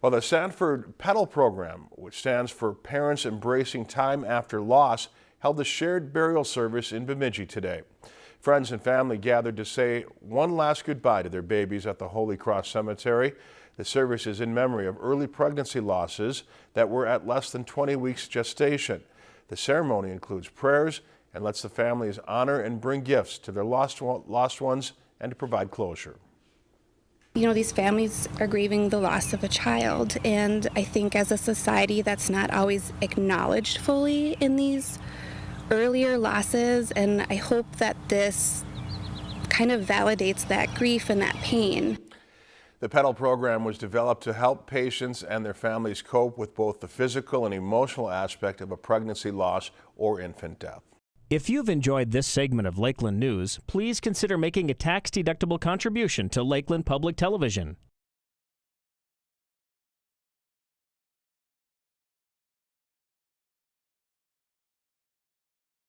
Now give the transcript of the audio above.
Well, the Sanford Petal Program, which stands for Parents Embracing Time After Loss, held a shared burial service in Bemidji today. Friends and family gathered to say one last goodbye to their babies at the Holy Cross Cemetery. The service is in memory of early pregnancy losses that were at less than 20 weeks gestation. The ceremony includes prayers and lets the families honor and bring gifts to their lost, lost ones and to provide closure. You know, these families are grieving the loss of a child, and I think as a society that's not always acknowledged fully in these earlier losses, and I hope that this kind of validates that grief and that pain. The Petal program was developed to help patients and their families cope with both the physical and emotional aspect of a pregnancy loss or infant death. If you've enjoyed this segment of Lakeland News, please consider making a tax-deductible contribution to Lakeland Public Television.